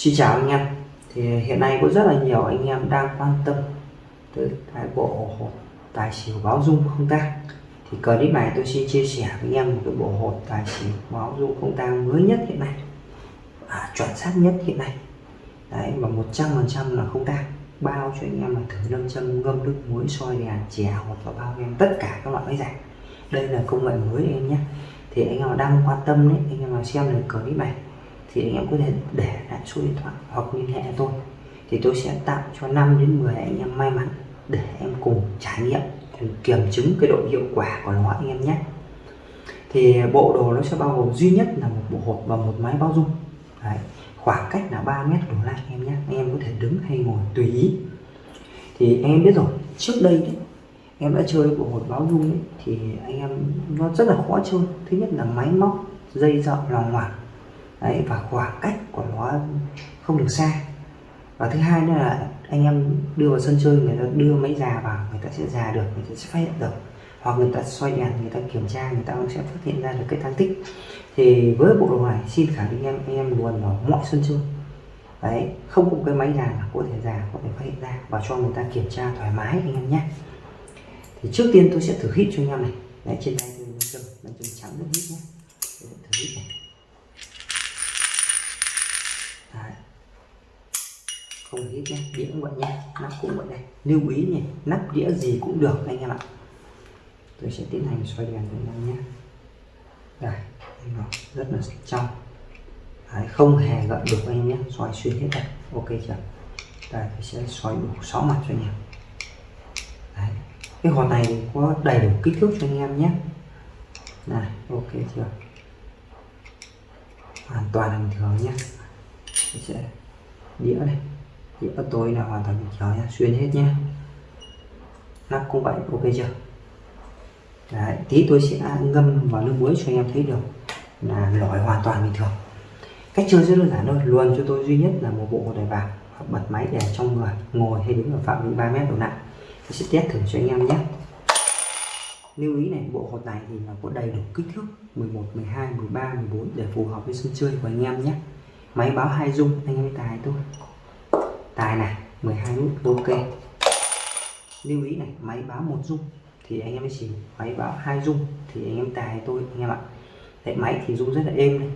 Xin chào anh em. Thì hiện nay có rất là nhiều anh em đang quan tâm tới cái bộ hột tài xỉu báo dung không tang thì clip này tôi xin chia sẻ với anh em một cái bộ hột tài xỉu báo dung không tang mới nhất hiện nay. À, chuẩn xác nhất hiện nay. Đấy và 100% là không tang bao cho anh em là thử lâm châm ngâm nước muối soi đèn chè hoặc là bao em tất cả các loại máy giặt. Đây là công nghệ mới em nhé. Thì anh em đang quan tâm đấy anh em nào xem được clip này thì anh em có thể để lại số điện thoại hoặc liên hệ tôi. Thì tôi sẽ tặng cho 5 đến 10 anh em may mắn để em cùng trải nghiệm kiểm chứng cái độ hiệu quả của nó anh em nhé. Thì bộ đồ nó sẽ bao gồm duy nhất là một bộ hộp và một máy bao dung. Đấy. khoảng cách là 3 mét đổ lại em nhé. Anh em có thể đứng hay ngồi tùy ý. Thì em biết rồi trước đây đấy em đã chơi bộ hột báo dung ấy, thì anh em nó rất là khó chơi. Thứ nhất là máy móc dây dợ lòng ngoằng. Đấy, và khoảng cách của nó không được xa. Và thứ hai nữa là anh em đưa vào sân chơi người ta đưa máy già vào người ta sẽ già được người ta sẽ phát hiện được. Hoặc người ta xoay đèn người ta kiểm tra người ta cũng sẽ phát hiện ra được cái tăng tích. Thì với bộ đồ này xin khẳng định em anh em luôn vào mọi sân chơi. Đấy không có cái máy già là có thể già có thể phát hiện ra và cho người ta kiểm tra thoải mái anh em nhé. Thì trước tiên tôi sẽ thử hít cho anh em này. Đấy trên tay tôi đang trắng rất hít nhé. Tôi sẽ thử hít này đấy không hết nhé đĩa cũng vậy nhé nắp cũng vậy đây. Lưu ý nhỉ nắp đĩa gì cũng được anh em ạ. Tôi sẽ tiến hành xoay đèn cho anh em nhé đây nó rất là trong. Đấy, không hề gợn được anh em nhé xoay xuyên hết đây. Ok chưa? Đây tôi sẽ xoay đủ 6 mặt cho anh em. Đấy cái hòn này có đầy đủ kích thước cho anh em nhé này ok chưa? Hoàn toàn bình thường nhé tôi sẽ đĩa này bắt tối là hoàn toàn được thường nhé xuyên hết nhé nắp cũng vậy ok chưa? Đấy, tí tôi sẽ ngâm vào nước muối cho anh em thấy được là lõi hoàn toàn bình thường. Cách chơi rất đơn giản thôi luôn cho tôi duy nhất là một bộ đèn vàng bật máy để trong người ngồi hay đứng ở phạm vi 3 mét độ nặng. Tôi sẽ test thử cho anh em nhé. Lưu ý này bộ hột này thì là có đầy đủ kích thước 11 12 13 14 để phù hợp với sân chơi của anh em nhé. Máy báo hai dung anh em tài tôi tài này 12 nút ok. Lưu ý này máy báo một dung thì anh em chỉ máy báo hai dung thì anh em tài tôi anh em ạ. Đấy, máy thì rung rất là êm này.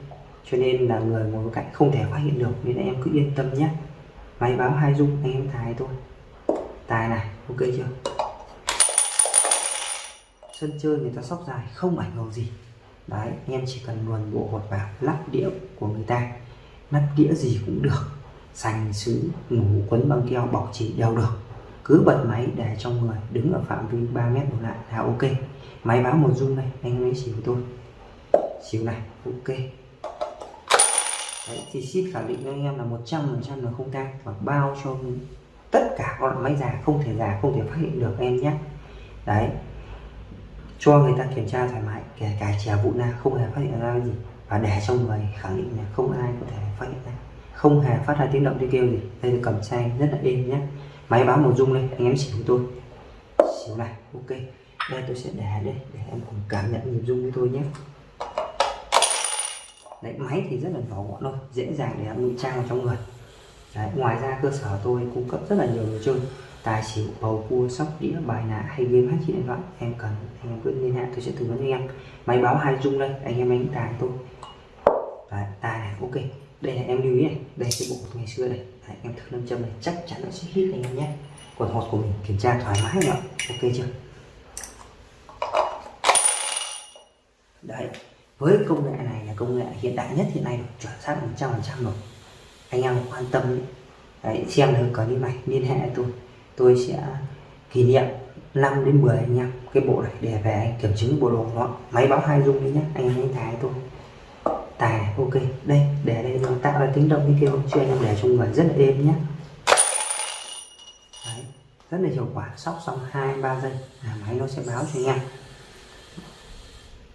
cho nên là người ngồi cạnh không thể phát hiện được nên em cứ yên tâm nhé. Máy báo hai dung anh em tài tôi tài này ok chưa? Sân chơi người ta sóc dài không ảnh hưởng gì. Đấy anh em chỉ cần luồn bộ hột vào lắp đĩa của người ta. Lắp đĩa gì cũng được sành sứ ngủ quấn băng keo bọc chỉ đều được. Cứ bật máy để trong người đứng ở phạm vi 3 mét đổ lại là ok. Máy báo một dung này anh em xỉu tôi. Xỉu này ok. Đấy, thì ship khẳng định với anh em là 100% là không tan và bao cho tất cả các loại máy già không thể già không thể phát hiện được em nhé. Đấy cho người ta kiểm tra thoải mái kể cả chè vụ na không hề phát hiện ra gì. Và để trong người khẳng định là không ai có thể phát hiện ra không hề phát ra tiếng động tiếng kêu gì. Đây là cầm chai rất là êm nhé. Máy báo một dung lên anh em xỉu tôi. Xỉu này ok. Đây tôi sẽ để đây để em cùng cảm nhận nhịp dung với tôi nhé. Đấy máy thì rất là nhỏ gọn thôi dễ dàng để em ngụy trang vào trong người. Đấy, ngoài ra cơ sở tôi cung cấp rất là nhiều đồ chơi. Tài xỉu bầu cua sóc đĩa bài nạ hay game hát trên điện thoại. Em cần anh em cứ liên hệ tôi sẽ tư vấn cho em. Máy báo hai dung đây anh em anh tài tôi. Đấy, tài này ok đây là em lưu ý này. Đây cái bộ ngày xưa đây. Đấy, em thử lâm châm này chắc chắn nó sẽ hít anh em nhé. Còn hột của mình kiểm tra thoải mái nhở ok chưa? Đấy với công nghệ này là công nghệ hiện đại nhất hiện nay rồi chuẩn xác một trăm phần trăm rồi. Anh em quan tâm đấy. Đấy, xem được clip này liên hệ tôi. Tôi sẽ kỷ niệm 5 đến 10 anh em cái bộ này để về anh kiểm chứng bộ đồ nó. Máy báo hai dung đi nhé anh em tài tôi tài. Này, ok đây để đây nó tạo ra tiếng động như kêu cho anh em để trong người rất là êm nhé. Đấy, rất là hiệu quả. Sóc xong hai ba giây. Là máy nó sẽ báo cho anh em.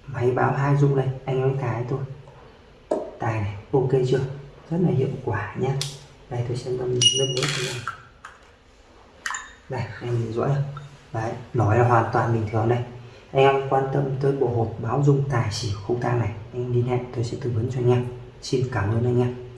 Máy báo hai dung đây anh em tài tôi tài này ok chưa? Rất là hiệu quả nhé. Đây tôi sẽ ngâm ngâm nước cho anh đây em nhìn rõ không đấy nói là hoàn toàn bình thường đây anh em quan tâm tới bộ hộp báo dung tài xỉu không tang này, anh liên hệ tôi sẽ tư vấn cho anh em. Xin cảm ơn anh em.